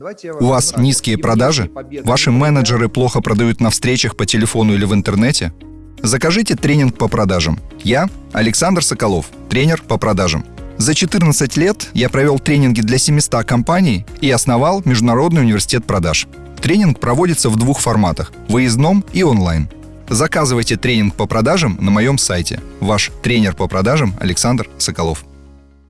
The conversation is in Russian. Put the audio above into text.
У вас низкие продажи? Ваши менеджеры плохо продают на встречах по телефону или в интернете? Закажите тренинг по продажам. Я Александр Соколов, тренер по продажам. За 14 лет я провел тренинги для 700 компаний и основал Международный университет продаж. Тренинг проводится в двух форматах – выездном и онлайн. Заказывайте тренинг по продажам на моем сайте. Ваш тренер по продажам Александр Соколов.